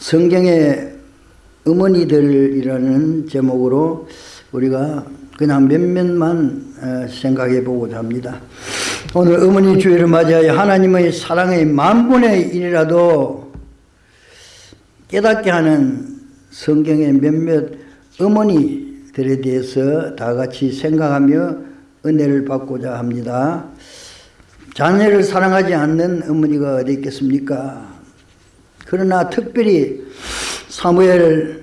성경의 어머니들이라는 제목으로 우리가 그냥 몇몇만 어, 생각해 보고자 합니다. 오늘 어머니 주일을 맞이하여 하나님의 사랑의 만분의 일이라도 깨닫게 하는 성경의 몇몇 어머니들에 대해서 다 같이 생각하며 은혜를 받고자 합니다. 자녀를 사랑하지 않는 어머니가 어디 있겠습니까? 그러나 특별히 사무엘의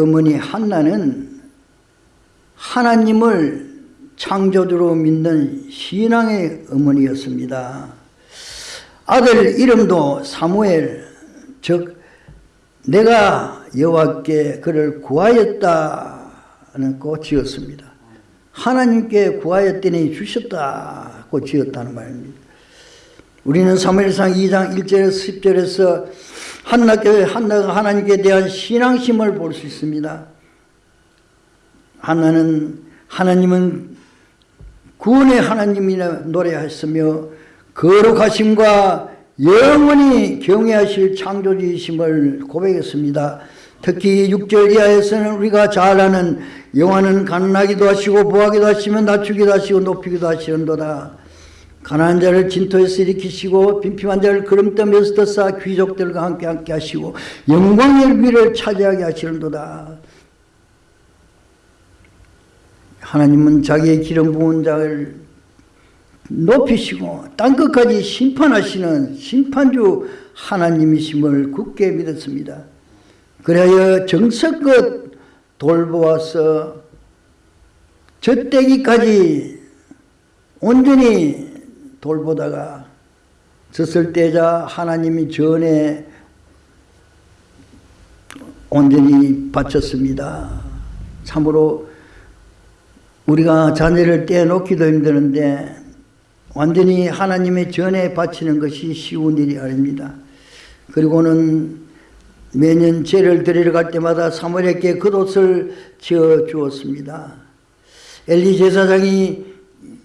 어머니 한나는 하나님을 창조주로 믿는 신앙의 어머니였습니다. 아들 이름도 사무엘 즉 내가 여호와께 그를 구하였다는 거 지었습니다. 하나님께 구하였더니 주셨다고 지었다는 말입니다. 우리는 사무엘상 2장 1절에서 10절에서 한나교회 한나가 하나님께 대한 신앙심을 볼 수 있습니다. 한나는 하나님은 구원의 하나님이라 노래하였으며 거룩하심과 영원히 경외하실 창조주이심을 고백했습니다. 특히 6절 이하에서는 우리가 잘 아는 영화는 가난하기도 하시고 부하기도 하시며 낮추기도 하시고 높이기도 하시는도다. 가난한 자를 진토에서 일으키시고 빈핍한 자를 그름떠에서 떠싸 귀족들과 함께 함께 하시고 영광의 위를 차지하게 하시는도다. 하나님은 자기의 기름 부은 자를 높이시고 땅끝까지 심판하시는 심판주 하나님이심을 굳게 믿었습니다. 그래야 정석껏 돌보아서 젖대기까지 온전히 돌보다가 젖을 떼자 하나님이 전에 온전히 바쳤습니다. 참으로 우리가 자녀를 떼놓기도 힘드는데 완전히 하나님의 전에 바치는 것이 쉬운 일이 아닙니다. 그리고는 매년 죄를 드리러 갈 때마다 사무엘에게 겉옷을 지어 주었습니다. 엘리 제사장이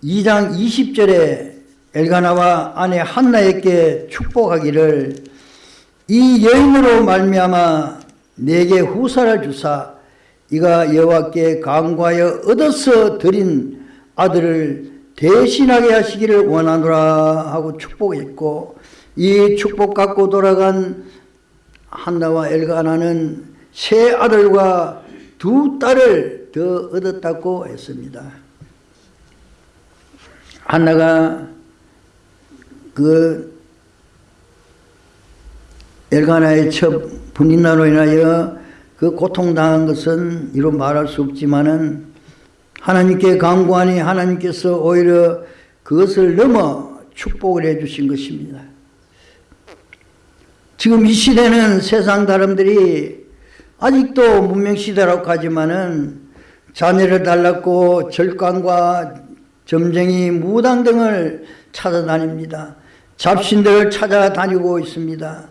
2장 20절에 엘가나와 아내 한나에게 축복하기를 이 여인으로 말미암아 내게 후사를 주사 이가 여호와께 강구하여 얻어서 드린 아들을 대신하게 하시기를 원하노라 하고 축복했고 이 축복 갖고 돌아간 한나와 엘가나는 세 아들과 두 딸을 더 얻었다고 했습니다. 한나가 그 엘가나의 첫 분인나로 인하여 그 고통당한 것은 이로 말할 수 없지만은 하나님께 강구하니 하나님께서 오히려 그것을 넘어 축복을 해 주신 것입니다. 지금 이 시대는 세상 사람들이 아직도 문명시대라고 하지만은 자녀를 달랐고 절간과 점쟁이 무당 등을 찾아다닙니다. 잡신들을 찾아다니고 있습니다.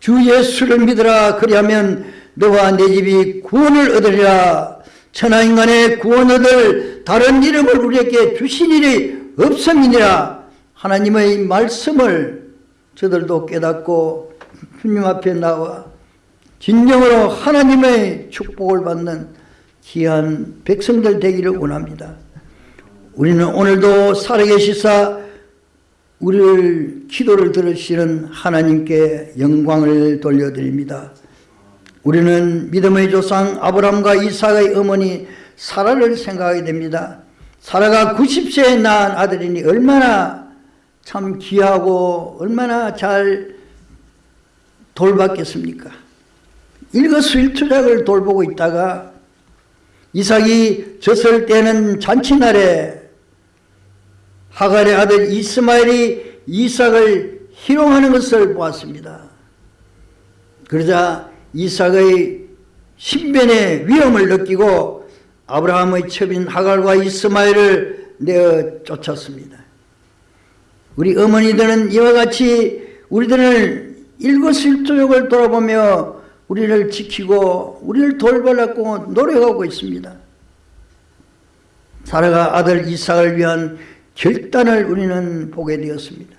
주 예수를 믿으라 그리하면 너와 내 집이 구원을 얻으리라 천하인간의 구원 얻을 다른 이름을 우리에게 주신 일이 없음이니라 하나님의 말씀을 저들도 깨닫고 주님 앞에 나와 진정으로 하나님의 축복을 받는 귀한 백성들 되기를 원합니다. 우리는 오늘도 살아계시사 우리를 기도를 들으시는 하나님께 영광을 돌려드립니다. 우리는 믿음의 조상 아브람과 이삭의 어머니 사라를 생각하게 됩니다. 사라가 90세에 낳은 아들이니 얼마나 참 귀하고 얼마나 잘 돌봤겠습니까? 일거수일투작을 돌보고 있다가 이삭이 졌을 때는 잔치날에 하갈의 아들 이스마엘이 이삭을 희롱하는 것을 보았습니다. 그러자 이삭의 신변의 위험을 느끼고 아브라함의 첩인 하갈과 이스마엘을 내어 쫓았습니다. 우리 어머니들은 이와 같이 우리들을 일거수일투족을 돌아보며 우리를 지키고 우리를 돌보려고 노력하고 있습니다. 사라가 아들 이삭을 위한 결단을 우리는 보게 되었습니다.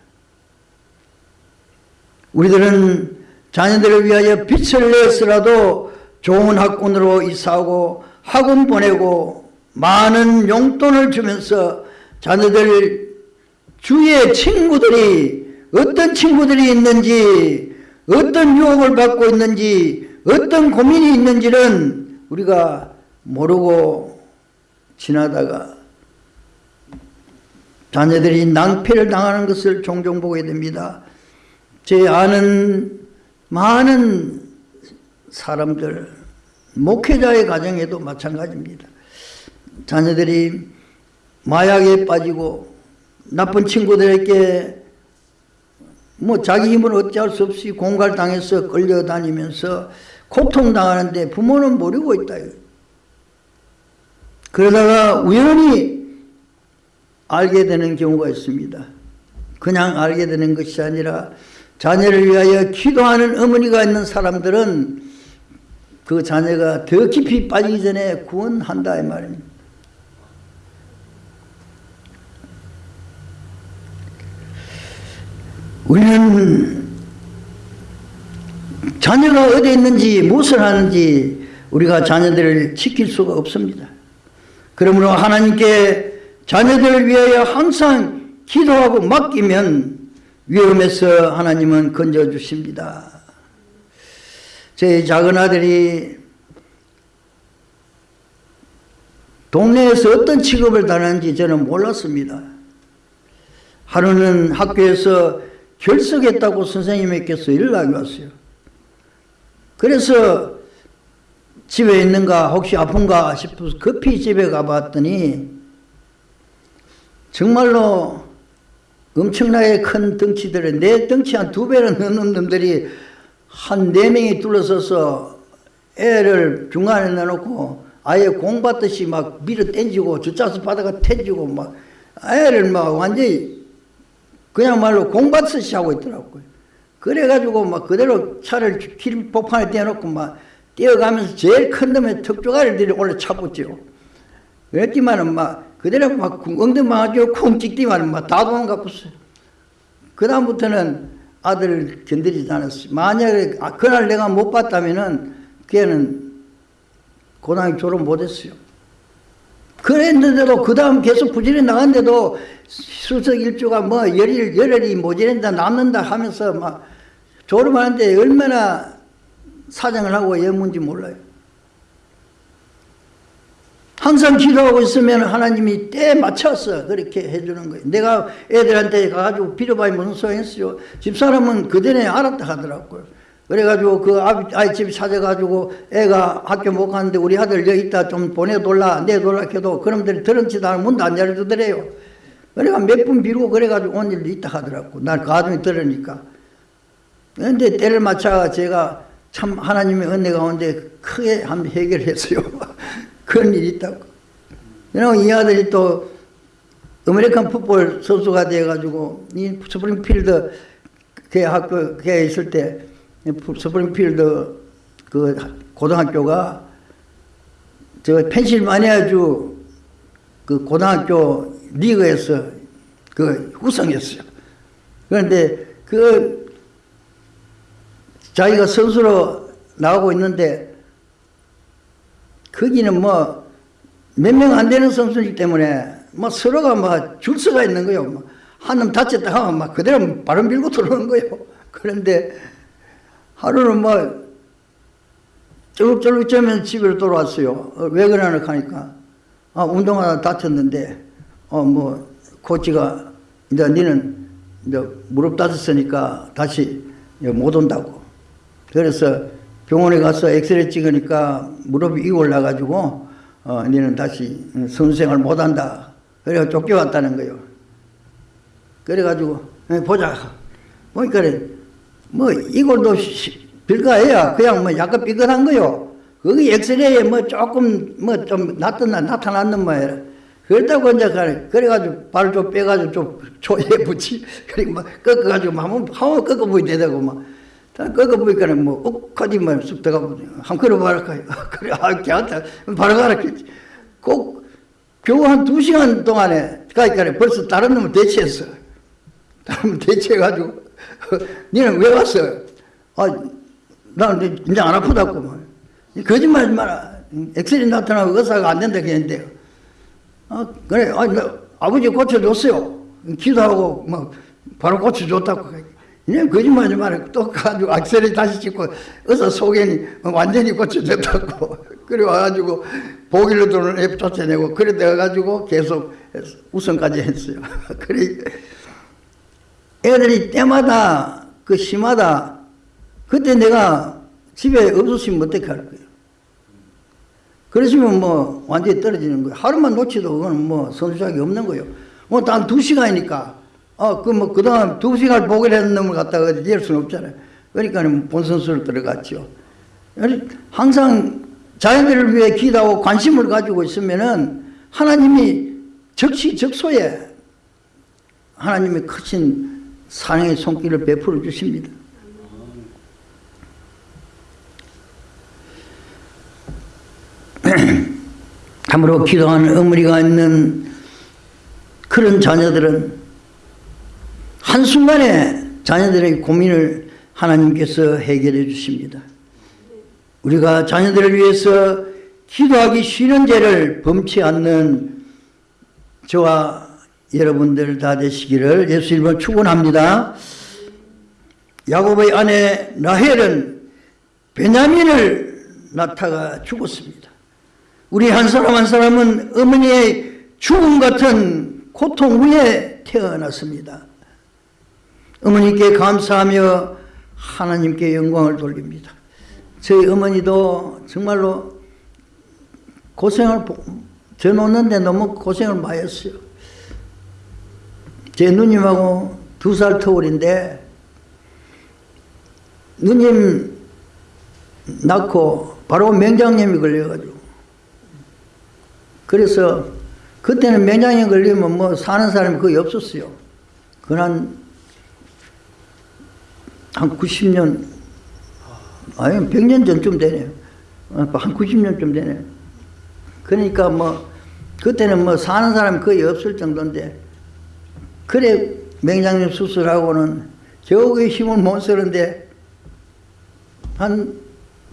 우리들은 자녀들을 위하여 빛을 내서라도 좋은 학군으로 이사하고 학원 보내고 많은 용돈을 주면서 자녀들 주위의 친구들이 어떤 친구들이 있는지 어떤 유혹을 받고 있는지 어떤 고민이 있는지는 우리가 모르고 지나다가 자녀들이 낭패를 당하는 것을 종종 보게 됩니다. 제 아는 많은 사람들, 목회자의 가정에도 마찬가지입니다. 자녀들이 마약에 빠지고 나쁜 친구들에게 뭐 자기 힘을 어찌할 수 없이 공갈당해서 끌려다니면서 고통당하는데 부모는 모르고 있다. 그러다가 우연히 알게 되는 경우가 있습니다. 그냥 알게 되는 것이 아니라 자녀를 위하여 기도하는 어머니가 있는 사람들은 그 자녀가 더 깊이 빠지기 전에 구원한다 이 말입니다. 우리는 자녀가 어디 있는지 무엇을 하는지 우리가 자녀들을 지킬 수가 없습니다. 그러므로 하나님께 자녀들을 위하여 항상 기도하고 맡기면 위험에서 하나님은 건져주십니다. 제 작은 아들이 동네에서 어떤 취급을 당하는지 저는 몰랐습니다. 하루는 학교에서 결석했다고 선생님께서 연락이 왔어요. 그래서 집에 있는가 혹시 아픈가 싶어서 급히 집에 가봤더니 정말로 엄청나게 큰 덩치들에 내 덩치 한 두 배는 넘는 놈들이 한 네 명이 둘러서서 애를 중간에 내놓고 아예 공 받듯이 막 밀어 땡지고 주차수 바다가 태지고 막 애를 막 완전히 그냥 말로 공 받듯이 하고 있더라고요. 그래가지고 막 그대로 차를 길 복판에 떼어놓고 막 뛰어가면서 제일 큰 놈의 턱조가리들이 올라 차붙죠. 그랬지만은 막 그대로 막 엉덩방아죠 콩 찍기만 막다 도망갔었어요. 그 다음부터는 아들을 견디지 않았어요. 만약에 아, 그날 내가 못 봤다면은 걔는 고등학교 졸업 못했어요. 그랬는데도 그 다음 계속 부지런히 나갔는데도 수석 일주가 뭐 열일, 열흘이 모자란다 남는다 하면서 막 졸업하는데 얼마나 사정을 하고 예문지 몰라요. 항상 기도하고 있으면 하나님이 때 맞춰서 그렇게 해주는 거예요. 내가 애들한테 가가지고 빌어봐야 무슨 소용있어요. 집사람은 그전에 알았다 하더라고요. 그래가지고 그 아이 집 찾아가지고 애가 학교 못 가는데 우리 아들 여기 있다 좀 보내돌라 내돌라 해도 그놈들이 들은지도 않으면 문도 안 열어주더래요. 그래가 몇분 빌고 그래가지고 온 일도 있다 하더라고. 날 가정이 들으니까. 그런데 때를 맞춰 제가 참 하나님의 은혜 가운데 크게 한 해결했어요. 그런 일이 있다고. 이 아들이 또 아메리칸 풋볼 선수가 돼가지고 이 스프링필드 걔 학교 걔 있을 때 스프링필드 그 고등학교가 저 펜실마니아주 그 고등학교 리그에서 그 우승했어요. 그런데 그 자기가 선수로 나오고 있는데 거기는 뭐 몇 명 안 되는 선수이기 때문에 뭐 서로가 막 줄 서가 있는 거요. 뭐 한놈 다쳤다 하면 막 그대로 바람 빌고 들어오는 거예요. 그런데 하루는 뭐 쫄룩쫄룩 쩌면 집에 돌아왔어요. 어, 왜 그러나 하니까 아 운동하다 다쳤는데 어 뭐 코치가 이제 너는 이제 무릎 다쳤으니까 다시 못 온다고. 그래서 병원에 가서 엑스레이 찍으니까 무릎이 이 올라가지고 어, 너는 다시 선생을 못한다. 그래가 쫓겨왔다는 거요. 그래가지고 보자. 보니까 뭐 이걸도 빌가해야 그냥 뭐 약간 삐끗한 거요. 거기 엑스레이에 뭐 조금 뭐 좀 나타나 나타났는 뭐예요. 그렇다고 이제 그래가지고 발을 좀 빼가지고 좀 초에 붙이 그리고 막 꺾어가지고 한번 한번 꺾어 보이 되다고 막. 꺾어 보니까는 뭐 억하지만 쑥 들어가고 한 그릇 말할까요? 그래 아 걔한테 바로 가르쳤지. 꼭 겨우 한 두 시간 동안에 가니까 벌써 다른 놈을 대체했어. 다른 놈을 대체해가지고 니는 왜 왔어? 아나 이제 안 아프다고 뭐. 거짓말 하지 마라. 엑셀이 나타나고 의사가 안 된다 그랬는데요. 어, 그래, 아, 나 아버지 고쳐줬어요. 기도하고 막 바로 고쳐줬다고. 그냥 거짓말하지 마라. 또 가지고 악셀이 다시 찍고 의사 속에니 완전히 고쳐줬다고. 그래 와가지고 보길로 돈을 앱 쫓아내고 그래 돼가지고 계속 우선까지 했어요. 그래 애들이 때마다 그 심하다. 그때 내가 집에 없었으면 어떻게 할 거예요? 그러시면 뭐 완전히 떨어지는 거예요. 하루만 놓치도 그거는 뭐 선수작이 없는 거예요. 뭐단두 시간이니까. 아, 그 뭐 그동안 두 시간 보기로 했는 놈을 갖다가 이럴 수는 없잖아요. 그러니까 본선수를 들어갔죠. 항상 자연들을 위해 기도하고 관심을 가지고 있으면은 하나님이 적시적소에 하나님의 크신 사랑의 손길을 베풀어 주십니다. 참으로 기도하는 어머니가 있는 그런 자녀들은 한순간에 자녀들의 고민을 하나님께서 해결해 주십니다. 우리가 자녀들을 위해서 기도하기 쉬는 죄를 범치 않는 저와 여러분들 다 되시기를 예수 이름으로 축원합니다. 야곱의 아내 라헬은 베냐민을 낳다가 죽었습니다. 우리 한 사람 한 사람은 어머니의 죽음 같은 고통 후에 태어났습니다. 어머니께 감사하며 하나님께 영광을 돌립니다. 저희 어머니도 정말로 고생을 저 놓는데 너무 고생을 많이 했어요. 제 누님하고 두 살 터울인데 누님 낳고 바로 맹장염이 걸려가지고 그래서 그때는 맹장염 걸리면 뭐 사는 사람이 거의 없었어요. 그한 한 90년 아니 100년 전쯤 되네요. 한 90년쯤 되네요. 그러니까 뭐 그때는 뭐 사는 사람이 거의 없을 정도인데 그래 맹장염 수술하고는 겨우 힘을 못 쓰는데 한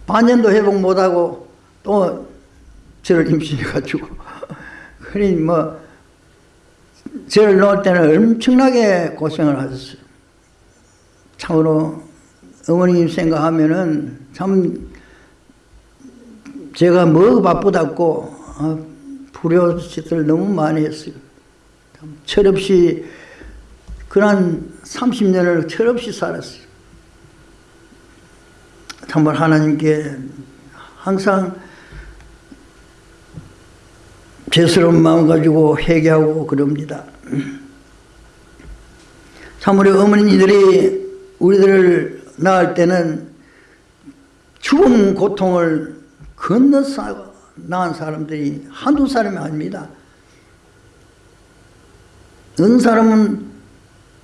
반년도 회복 못하고 또 저를 임신해가지고 그러니 뭐 저를 넣을 때는 엄청나게 고생을 하셨어요. 참으로 어머님 생각하면은 참 제가 뭐 바쁘다고 아, 불효짓을 너무 많이 했어요. 철없이 그런 30년을 철없이 살았어요. 정말 하나님께 항상 죄스러운 마음 가지고 회개하고 그럽니다. 참으로 어머니들이 우리들을 낳을 때는 죽음 고통을 건너서 낳은 사람들이 한두 사람이 아닙니다. 어느 사람은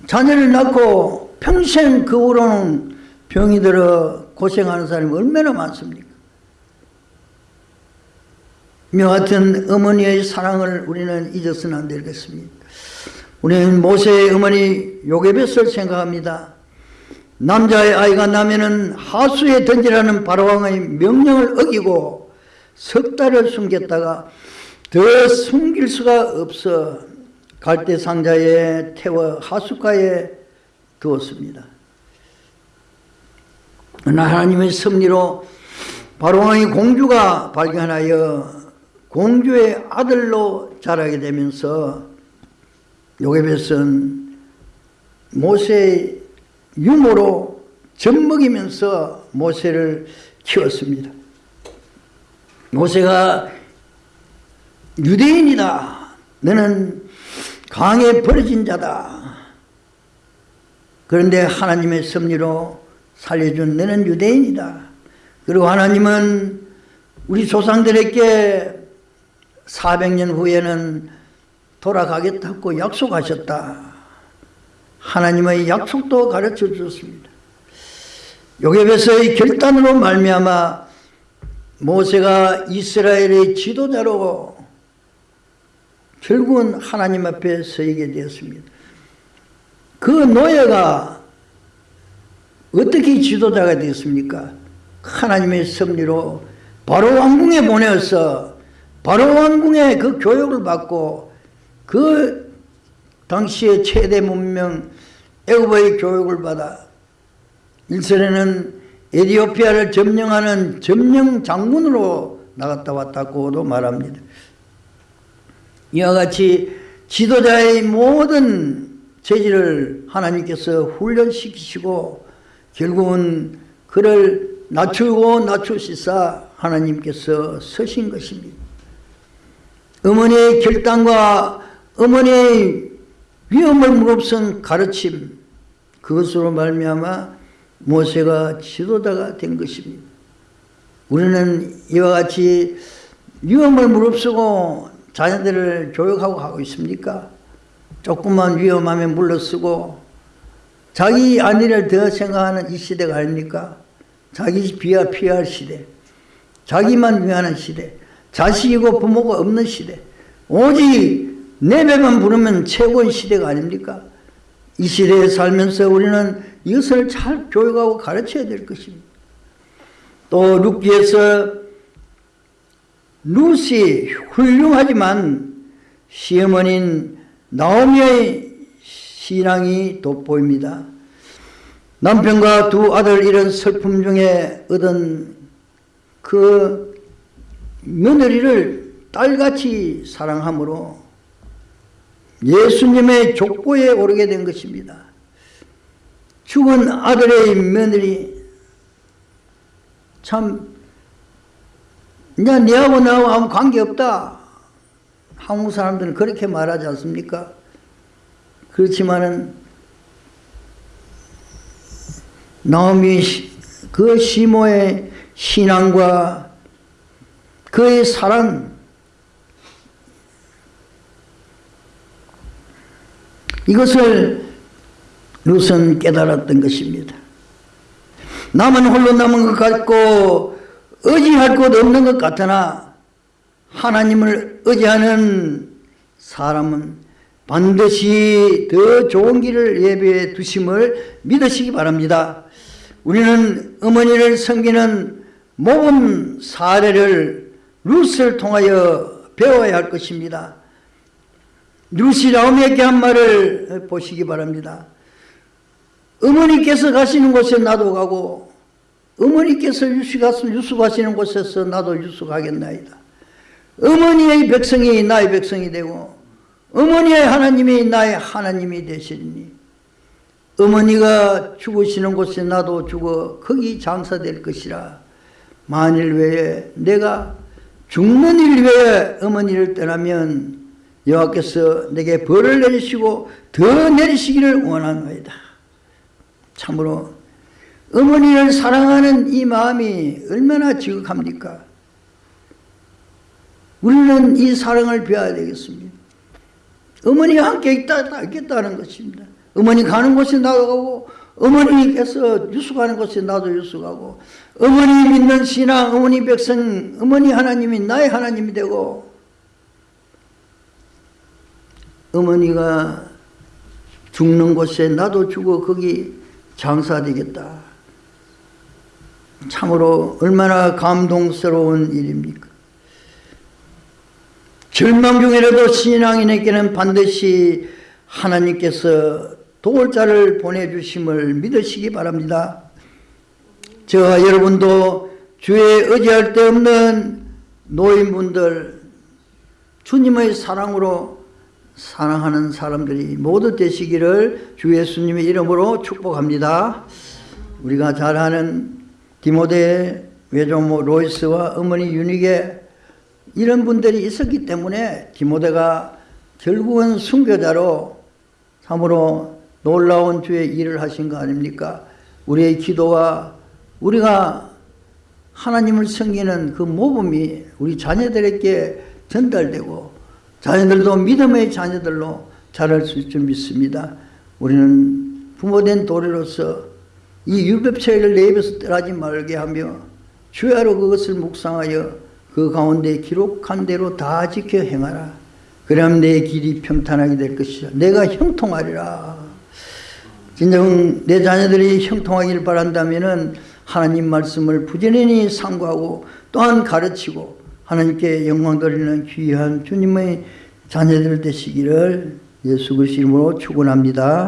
자녀를 낳고 평생 그 후로는 병이 들어 고생하는 사람이 얼마나 많습니까? 며 같은 어머니의 사랑을 우리는 잊어서는 안 되겠습니다. 우리는 모세의 어머니 요게벳을 생각합니다. 남자의 아이가 나면은 하수에 던지라는 바로왕의 명령을 어기고 석 달을 숨겼다가 더 숨길 수가 없어 갈대 상자에 태워 하수가에 두었습니다. 하나님의 섭리로 바로왕의 공주가 발견하여 공주의 아들로 자라게 되면서 요게벳은 모세의 유모로 젖먹이면서 모세를 키웠습니다. 모세가 유대인이다. 너는 강에 버려진 자다. 그런데 하나님의 섭리로 살려준 너는 유대인이다. 그리고 하나님은 우리 조상들에게 400년 후에는 돌아가겠다고 약속하셨다. 하나님의 약속도 가르쳐 주셨습니다. 요게벳의 결단으로 말미암아 모세가 이스라엘의 지도자로 결국은 하나님 앞에 서게 되었습니다. 그 노예가 어떻게 지도자가 되었습니까? 하나님의 섭리로 바로 왕궁에 보내어서 바로 왕궁에 그 교육을 받고 그 당시의 최대 문명 애굽의 교육을 받아 일선에는 에디오피아를 점령하는 점령 장군으로 나갔다 왔다고도 말합니다. 이와 같이 지도자의 모든 재질을 하나님께서 훈련시키시고 결국은 그를 낮추고 낮추시사 하나님께서 서신 것입니다. 어머니의 결단과 어머니의 위험을 무릅쓴 가르침 그것으로 말미암아 모세가 지도자가 된 것입니다. 우리는 이와 같이 위험을 무릅쓰고 자녀들을 교육하고 가고 있습니까? 조금만 위험하면 물러쓰고 자기 안위를 더 생각하는 이 시대가 아닙니까? 자기 비하 피할 시대 자기만 위하는 시대 자식이고 부모가 없는 시대 오직 내 배만 부르면 최고의 시대가 아닙니까? 이 시대에 살면서 우리는 이것을 잘 교육하고 가르쳐야 될 것입니다. 또 룻기에서 룻이 훌륭하지만 시어머니인 나오미의 신앙이 돋보입니다. 남편과 두 아들 이런 슬픔 중에 얻은 그 며느리를 딸같이 사랑함으로 예수님의 족보에 오르게 된 것입니다. 죽은 아들의 며느리 참 이제 네하고 나하고 아무 관계없다. 한국 사람들은 그렇게 말하지 않습니까? 그렇지만은 나오미 그 시모의 신앙과 그의 사랑 이것을 룻은 깨달았던 것입니다. 남은 홀로 남은 것 같고 의지할 곳 없는 것 같으나 하나님을 의지하는 사람은 반드시 더 좋은 길을 예배해 두심을 믿으시기 바랍니다. 우리는 어머니를 섬기는 모범 사례를 룻을 통하여 배워야 할 것입니다. 나오미에게 한 말을 보시기 바랍니다. 어머니께서 가시는 곳에 나도 가고 어머니께서 유수 갔으면 유수 가시는 곳에서 나도 유수 가겠나이다. 어머니의 백성이 나의 백성이 되고 어머니의 하나님이 나의 하나님이 되시리니 어머니가 죽으시는 곳에 나도 죽어 거기 장사될 것이라 만일 외에 내가 죽는 일 외에 어머니를 떠나면 여호와께서 내게 벌을 내리시고 더 내리시기를 원하노이다. 참으로 어머니를 사랑하는 이 마음이 얼마나 지극합니까? 우리는 이 사랑을 배워야 되겠습니다. 어머니가 함께 있다, 있겠다는 것입니다. 어머니 가는 곳에 나도 가고, 어머니께서 유수 가는 곳에 나도 유수 가고, 어머니 믿는 신앙, 어머니 백성, 어머니 하나님이 나의 하나님이 되고, 어머니가 죽는 곳에 나도 죽어 거기 장사되겠다. 참으로 얼마나 감동스러운 일입니까? 절망 중이라도 신앙인에게는 반드시 하나님께서 도울 자를 보내주심을 믿으시기 바랍니다. 저와 여러분도 주에 의지할 데 없는 노인분들 주님의 사랑으로 사랑하는 사람들이 모두 되시기를 주 예수님의 이름으로 축복합니다. 우리가 잘 아는 디모데 외조모 로이스와 어머니 유닉에 이런 분들이 있었기 때문에 디모데가 결국은 순교자로 참으로 놀라운 주의 일을 하신 거 아닙니까? 우리의 기도와 우리가 하나님을 섬기는 그 모범이 우리 자녀들에게 전달되고 자녀들도 믿음의 자녀들로 자랄 수 있을 줄 믿습니다. 우리는 부모된 도리로서 이 유법체를 내 입에서 떠나지 말게 하며 주야로 그것을 묵상하여 그 가운데 기록한 대로 다 지켜 행하라. 그럼 내 길이 평탄하게 될 것이요. 내가 형통하리라. 진정 내 자녀들이 형통하기를 바란다면 하나님 말씀을 부지런히 상고하고 또한 가르치고 하나님께 영광 돌리는 귀한 주님의 자녀들 되시기를 예수 그리스도 이름으로 축원합니다.